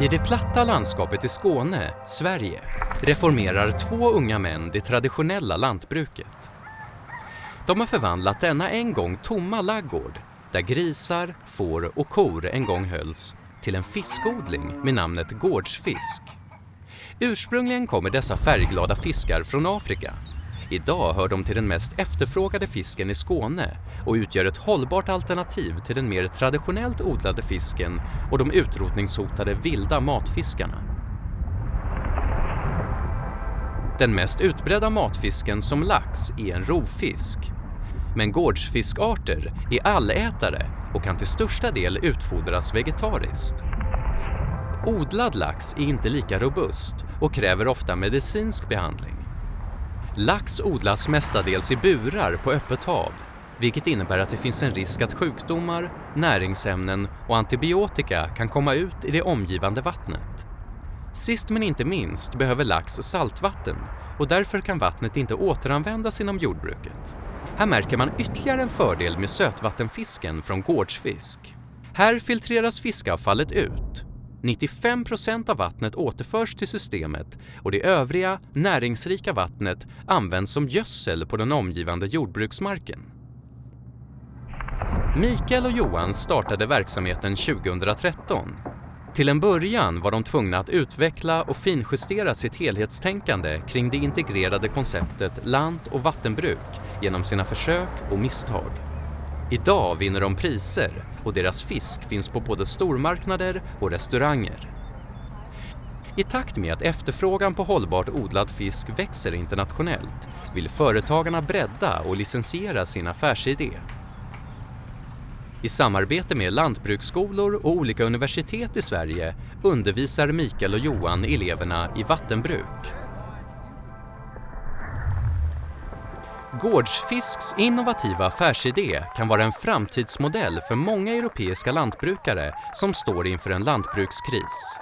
I det platta landskapet i Skåne, Sverige, reformerar två unga män det traditionella lantbruket. De har förvandlat denna en gång tomma laggård, där grisar, får och kor en gång hölls, till en fiskodling med namnet gårdsfisk. Ursprungligen kommer dessa färgglada fiskar från Afrika. Idag hör de till den mest efterfrågade fisken i Skåne och utgör ett hållbart alternativ till den mer traditionellt odlade fisken och de utrotningshotade vilda matfiskarna. Den mest utbredda matfisken som lax är en rovfisk. Men gårdsfiskarter är allätare och kan till största del utfodras vegetariskt. Odlad lax är inte lika robust och kräver ofta medicinsk behandling. Lax odlas mestadels i burar på öppet hav vilket innebär att det finns en risk att sjukdomar, näringsämnen och antibiotika kan komma ut i det omgivande vattnet. Sist men inte minst behöver lax saltvatten och därför kan vattnet inte återanvändas inom jordbruket. Här märker man ytterligare en fördel med sötvattenfisken från gårdsfisk. Här filtreras fiskavfallet ut. 95% av vattnet återförs till systemet och det övriga, näringsrika vattnet används som gödsel på den omgivande jordbruksmarken. Mikael och Johan startade verksamheten 2013. Till en början var de tvungna att utveckla och finjustera sitt helhetstänkande kring det integrerade konceptet lant och vattenbruk genom sina försök och misstag. Idag vinner de priser och deras fisk finns på både stormarknader och restauranger. I takt med att efterfrågan på hållbart odlad fisk växer internationellt vill företagarna bredda och licensiera sin affärsidé. I samarbete med lantbruksskolor och olika universitet i Sverige undervisar Mikael och Johan eleverna i vattenbruk. Gårdsfisks innovativa affärsidé kan vara en framtidsmodell för många europeiska lantbrukare som står inför en lantbrukskris.